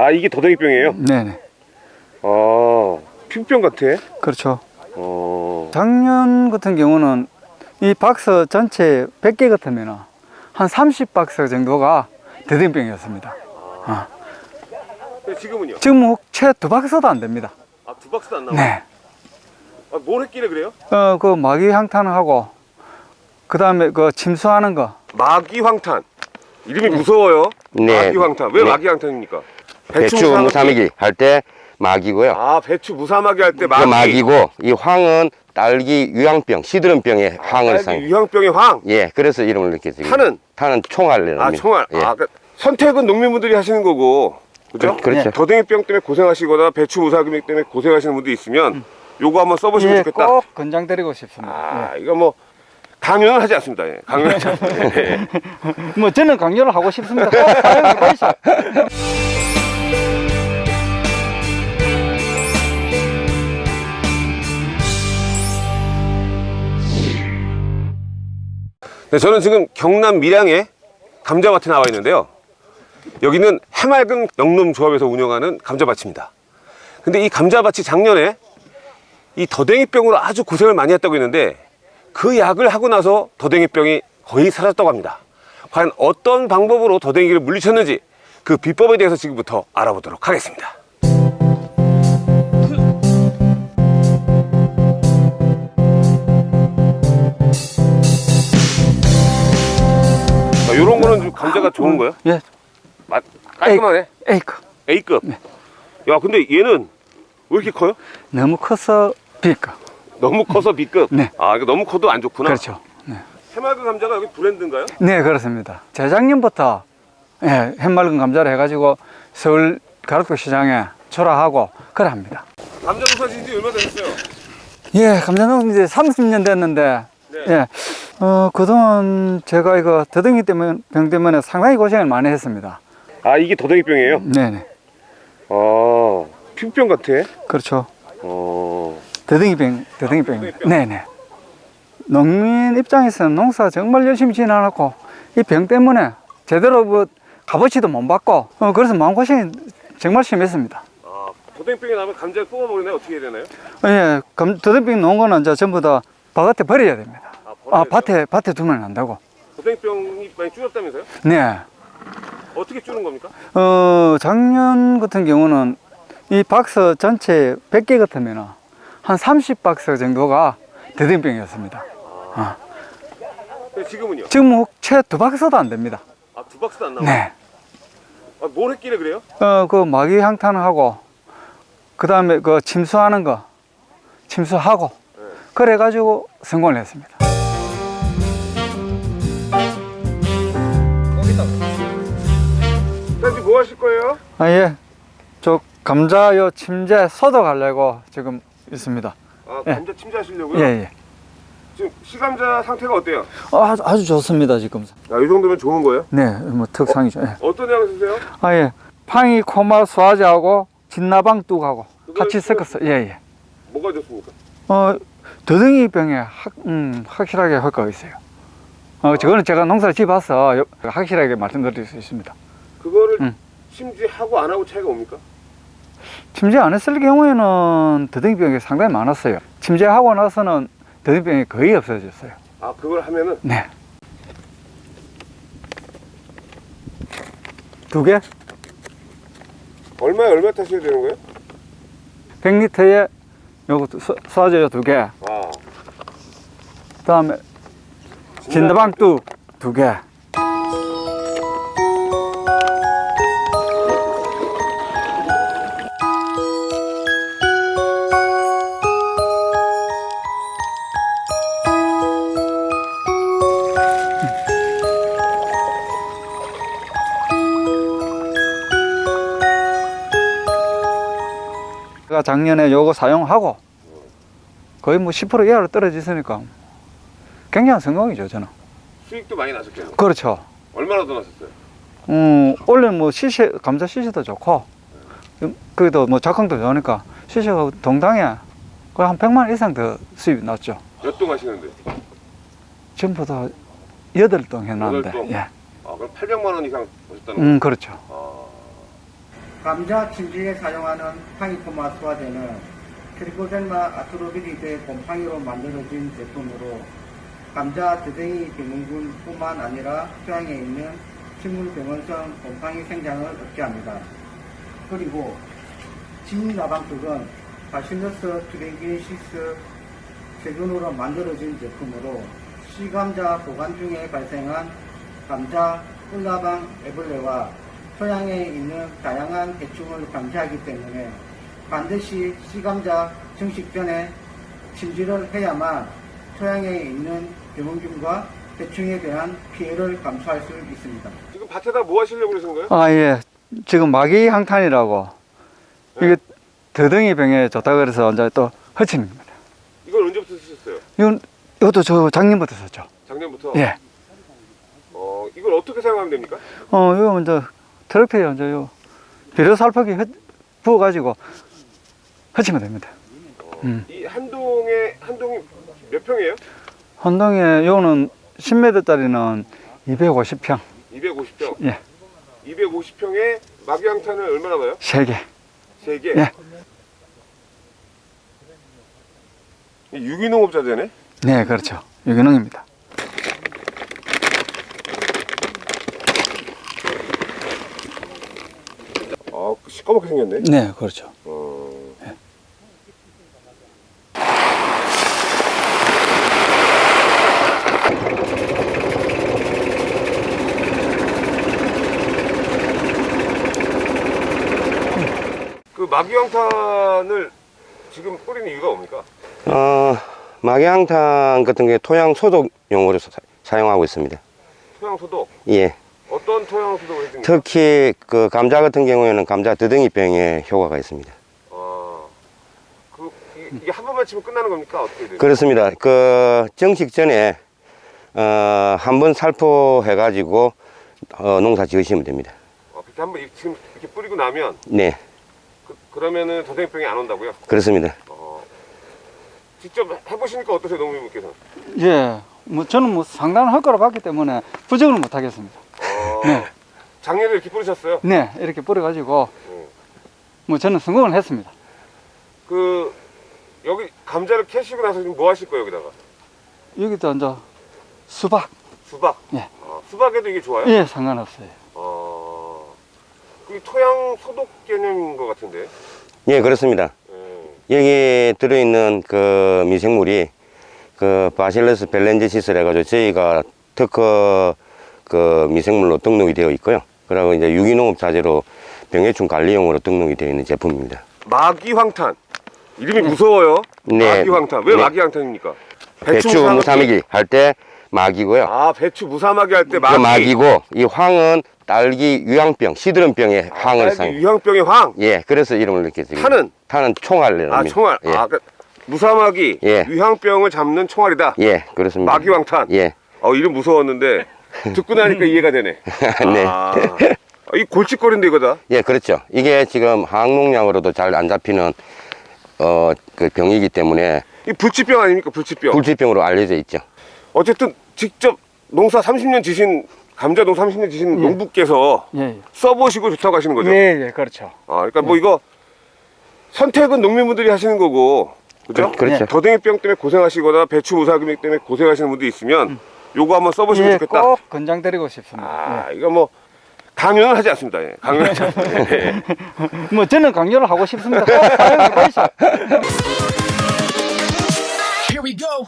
아 이게 더댕이병이에요? 네네. 아 피부병 같아. 그렇죠. 어. 작년 같은 경우는 이 박스 전체 100개 같으면 한 30박스 정도가 대등병이었습니다. 어. 근데 지금은요? 지금 채두 박스도 안 됩니다. 아두 박스도 안 나와. 네. 아, 뭘 했길래 그래요? 어, 그 마귀 향탄하고 그 다음에 그 침수하는 거. 마기황탄. 이름이 무서워요. 네. 마기황탄. 왜 네. 마기황탄입니까? 배추 무사마귀. 무사마기 할때 마기고요. 아 배추 무사마귀 할 때그 마기. 마기고 이 황은 딸기 유황병, 시드름병의 황을 딸기 상. 유황병의 황. 예, 그래서 이름을 이렇게 지금. 탄은? 탄은 총알이랍니다. 아 총알. 예. 아 그러니까 선택은 농민분들이 하시는 거고. 그죠? 그- 그렇죠. 더댕이병 때문에 고생하시거나 배추 무사마귀 때문에 고생하시는 분들이 있으면 요거 한번 써보시면 예, 좋겠다. 꼭 권장드리고 싶습니다. 아 이거 뭐 강요는 하지 않습니다. 예. 강요는 하지 않습니다. 예. 예. 뭐 저는 강요를 하고 싶습니다. 네, 저는 지금 경남 밀양의 감자밭에 나와 있는데요. 여기는 해맑은 영농조합에서 운영하는 감자밭입니다. 근데 이 감자밭이 작년에 이 더댕이병으로 아주 고생을 많이 했다고 했는데 그 약을 하고 나서 더댕이병이 거의 사라졌다고 합니다. 과연 어떤 방법으로 더댕이를 물리쳤는지 그 비법에 대해서 지금부터 알아보도록 하겠습니다. 이런 거는 좀 감자가 좋은 거예요? 예, 맛 깔끔하네. 에이크. A급. 야, 근데 얘는 왜 이렇게 커요? 너무 커서 비까. 너무 커서 B급. 네. 아, 이거 너무 커도 안 좋구나. 그렇죠. 네. 해맑은 감자가 여기 브랜드인가요? 네, 그렇습니다. 재작년부터 예, 햇맑은 감자를 해가지고 서울 가락도 시장에 출하하고 그래 합니다. 감자 농사 지은 지 얼마 되셨어요? 예, 감자농 이제 30년 됐는데, 네. 예, 어, 그동안 제가 이거 더덩이 때문에, 병 때문에 상당히 고생을 많이 했습니다. 아, 이게 더댕이병이에요? 네네. 아, 피부병 같아. 그렇죠. 어. 더덩이병, 더덩이병. 더덩이병. 네네. 농민 입장에서는 농사 정말 열심히 지어놔놓고, 이 병 때문에 제대로 뭐 값어치도 못 받고, 어, 그래서 마음고생이 정말 심했습니다. 아, 더댕이병이 나면 감자를 뽑아버리나요? 어떻게 해야 되나요? 예, 감- 더덩이병 놓은 거는 이제 전부 다 바깥에 버려야 됩니다. 아, 아? 밭에, 밭에 두면 안 되고. 더댕이병이 많이 줄었다면서요? 네. 어떻게 줄은 겁니까? 어, 작년 같은 경우는 이 박스 전체 100개 같으면 한 30박스 정도가 대등병이었습니다. 어. 근데 지금은요? 지금 채두 박스도 안 됩니다. 아, 두 박스도 안 나와요? 네. 아, 뭘 했길래 그래요? 어, 그 마귀 향탄하고, 그 다음에 그 침수하는 거, 침수하고, 네. 그래가지고 성공을 했습니다. 아, 예. 저 감자 요 침제 소독하려고 지금 있습니다. 아, 예. 감자 침자하시려고요? 예, 예. 지금 시감자 상태가 어때요? 어, 아주, 아주 좋습니다, 지금. 아, 이 정도면 좋은 거예요? 네, 뭐 특상이죠. 예. 어떤 양을 쓰세요? 아, 예. 팡이 코마 수화제하고 진나방 뚝하고 같이 섞었어. 예, 예. 뭐가 좋습니까? 어, 더덩이 병에 확, 음, 확실하게 효과가 있어요. 어, 저거는 제가 농사를 지어봐서 요- 확실하게 말씀드릴 수 있습니다. 그거를 음. 침지하고 안 하고 차이가 뭡니까? 침제 안 했을 경우에는 더덩이 병이 상당히 많았어요. 침제하고 나서는 더덩이 병이 거의 없어졌어요. 아 그걸 하면은 네. 두 개? 얼마에 얼마 타셔야 되는 거예요? 100리터에 요거 수- 수화제 두 개. 아 그 다음에 진나방 뚝두 개. 제가 작년에 요거 사용하고 거의 뭐 10% 이하로 떨어졌으니까 굉장한 성공이죠 저는 수익도 많이 나셨겠네요. 그렇죠 얼마나 더 나셨어요? 음, 원래 뭐 시세 감자 시세도 좋고 음, 그래도 뭐 작황도 좋으니까 시세가 동당에 거의 한 100만 원 이상 더 수입이 났죠 몇 동 하시는데? 전부 다 여덟 동 해놨는데 여덟 동? 예. 아 그럼 800만 원 이상 버셨다는 음 그렇죠 거. 아 감자 침지에 사용하는 파이토마 수화제는 Trichoderma atroviride의 곰팡이로 만들어진 제품으로 감자 더뎅이 병원균뿐만 아니라 토양에 있는 식물병원성 곰팡이 생장을 억제합니다. 그리고 진나방떡은 Bacillus thuringiensis 세균으로 만들어진 제품으로 씨감자 보관 중에 발생한 감자, 꿀나방, 애벌레와 토양에 있는 다양한 해충을 방지하기 때문에 반드시 시감자 증식 전에 침지를 해야만 토양에 있는 병원균과 해충에 대한 피해를 감수할 수 있습니다. 지금 밭에다 뭐 하시려고 그러신 거예요? 아, 예. 지금 마기 항탄이라고 이게 더덩이 병에 좋다 그래서 이제 또 허치는 겁니다. 이걸 언제부터 쓰셨어요? 이건 이것도 저 작년부터 썼죠. 작년부터? 예. 어, 이걸 어떻게 사용하면 됩니까? 어, 이거 먼저 트럭트에 먼저 요 비료 살포기 흩- 부어가지고 허치면 됩니다. 음. 이 한 동에 한 동이 몇 평이에요? 한 동에 요거는 10m짜리는 250평, 250평. 예, 250평에 막양탄을 얼마나 넣어요? 3개. 세 개. 예. 이 유기농업자재네. 네, 그렇죠. 유기농입니다. 아, 시꺼멓게 생겼네. 네, 그렇죠. 어. 그 마기황탄을 지금 뿌리는 이유가 뭡니까? 어, 막양탕 같은 게 토양 소독 용으로 사, 사용하고 있습니다. 토양 소독. 예. 어떤 토양 소독을 해줍니까? 특히 그 감자 같은 경우에는 감자 드덩이병에 효과가 있습니다. 아, 그 이- 이게 한 번만 치면 끝나는 겁니까? 어떻게 돼요? 그렇습니다. 그 정식 전에 어, 한 번 살포해 가지고 어, 농사 지으시면 됩니다. 어, 그렇게 한번 이- 지금 이렇게 뿌리고 나면 네, 그, 그러면은 더생병이 안 온다고요? 그렇습니다. 어, 직접 해보시니까 어떠세요, 농민분께서? 예, 뭐 저는 뭐 상당한 효과를 봤기 때문에 부정을 못 하겠습니다. 어, 네. 작년에 이렇게 뿌리셨어요? 네, 이렇게 뿌려가지고 네. 뭐 저는 성공을 했습니다. 그 여기 감자를 캐시고 나서 지금 뭐 하실 거예요, 여기다가? 여기도 이제 수박, 수박. 예. 어, 수박에도 이게 좋아요? 예, 상관없어요. 어, 그 토양 소독 개념인 것 같은데. 예, 그렇습니다. 예. 여기 들어있는 그 미생물이 그 바실러스 벨렌지시스를 해가지고 저희가 특허 그 미생물로 등록이 되어 있고요. 그리고 이제 유기농업 자재로 병해충 관리용으로 등록이 되어 있는 제품입니다. 마기황탄. 이름이 무서워요. 네. 마기황탄. 왜 네. 마기황탄입니까? 배추 무사마귀. 무사마귀 할 때 마기고요. 아, 배추 무사마귀 할때그 마기. 마기고 이 황은 딸기 유황병, 시드름병의 황을 딸기 상. 유황병의 황. 예, 그래서 이름을 이렇게 지금. 탄은? 탄은 총알이랍니다. 아, 총알. 예, 아, 그 무사마귀. 예. 유황병을 잡는 총알이다. 예 그렇습니다. 마기황탄. 예, 어, 이름 무서웠는데 듣고 나니까 이해가 되네. 네. 아, 이 골칫거리인데 이거다. 예, 그렇죠. 이게 지금 항농약으로도 잘 안 잡히는 어, 그 병이기 때문에 이 불치병 아닙니까? 불치병. 불치병으로 알려져 있죠. 어쨌든 직접 농사 30년 지신 감자 농사 30년 지신 예. 농부께서 예, 예. 써보시고 좋다고 하시는 거죠. 예, 예, 그렇죠. 아, 그러니까 뭐 이거 선택은 농민분들이 하시는 거고, 그죠? 그- 그렇죠. 더댕이병 때문에 고생하시거나 배추 무사금액 때문에 고생하시는 분도 있으면 요거 한번 써보시면 예, 좋겠다. 꼭 권장 드리고 싶습니다. 아, 이거 뭐 강요는 하지 않습니다. 예. 강요는 하지 않습니다. 예. 예. 뭐 저는 강요를 하고 싶습니다. 꼭 사용해 보시죠. Here we go.